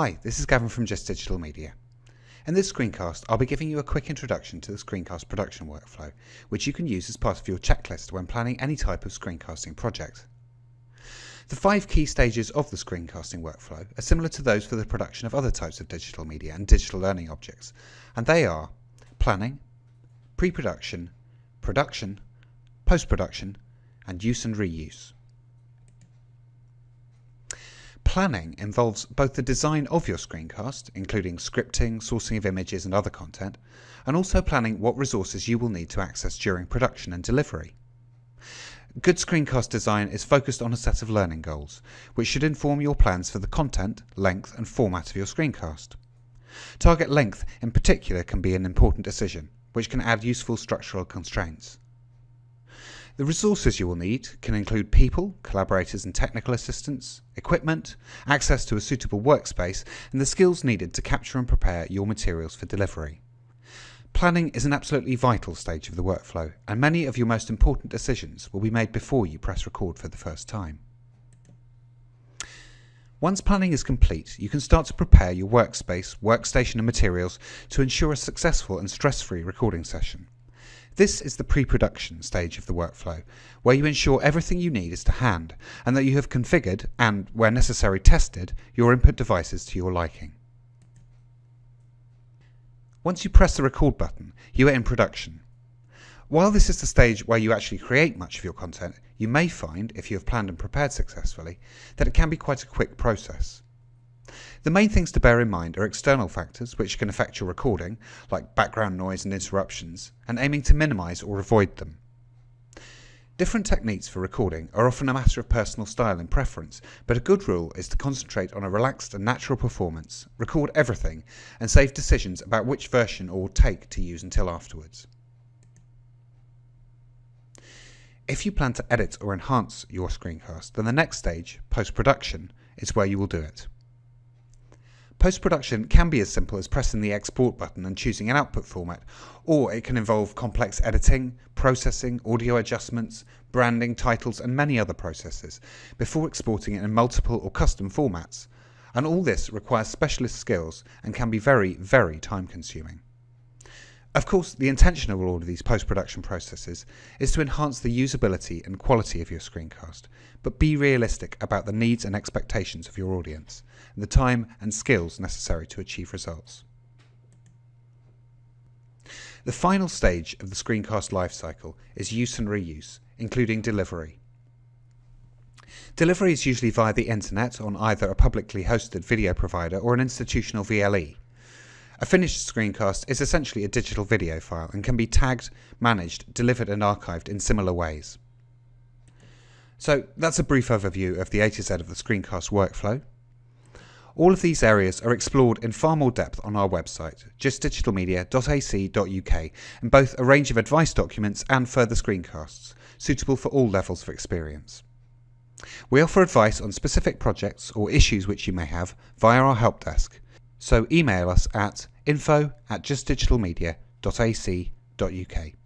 Hi, this is Gavin from JISC Digital Media. In this screencast, I'll be giving you a quick introduction to the screencast production workflow, which you can use as part of your checklist when planning any type of screencasting project. The five key stages of the screencasting workflow are similar to those for the production of other types of digital media and digital learning objects, and they are planning, pre-production, production, post-production, and use and reuse. Planning involves both the design of your screencast, including scripting, sourcing of images and other content, and also planning what resources you will need to access during production and delivery. Good screencast design is focused on a set of learning goals, which should inform your plans for the content, length and format of your screencast. Target length in particular can be an important decision, which can add useful structural constraints. The resources you will need can include people, collaborators and technical assistance, equipment, access to a suitable workspace, and the skills needed to capture and prepare your materials for delivery. Planning is an absolutely vital stage of the workflow, and many of your most important decisions will be made before you press record for the first time. Once planning is complete, you can start to prepare your workspace, workstation and materials to ensure a successful and stress-free recording session. This is the pre-production stage of the workflow, where you ensure everything you need is to hand and that you have configured and, where necessary tested, your input devices to your liking. Once you press the record button, you are in production. While this is the stage where you actually create much of your content, you may find, if you have planned and prepared successfully, that it can be quite a quick process. The main things to bear in mind are external factors which can affect your recording, like background noise and interruptions, and aiming to minimize or avoid them. Different techniques for recording are often a matter of personal style and preference, but a good rule is to concentrate on a relaxed and natural performance, record everything, and save decisions about which version or take to use until afterwards. If you plan to edit or enhance your screencast, then the next stage, post-production, is where you will do it. Post-production can be as simple as pressing the export button and choosing an output format, or it can involve complex editing, processing, audio adjustments, branding, titles and many other processes, before exporting it in multiple or custom formats. And all this requires specialist skills and can be very, very time consuming. Of course, the intention of all of these post-production processes is to enhance the usability and quality of your screencast, but be realistic about the needs and expectations of your audience, and the time and skills necessary to achieve results. The final stage of the screencast lifecycle is use and reuse, including delivery. Delivery is usually via the internet on either a publicly hosted video provider or an institutional VLE. A finished screencast is essentially a digital video file and can be tagged, managed, delivered and archived in similar ways. So that's a brief overview of the A to Z of the screencast workflow. All of these areas are explored in far more depth on our website, jiscdigitalmedia.ac.uk, in both a range of advice documents and further screencasts, suitable for all levels of experience. We offer advice on specific projects or issues which you may have via our help desk, so email us at info at jiscdigitalmedia.ac.uk.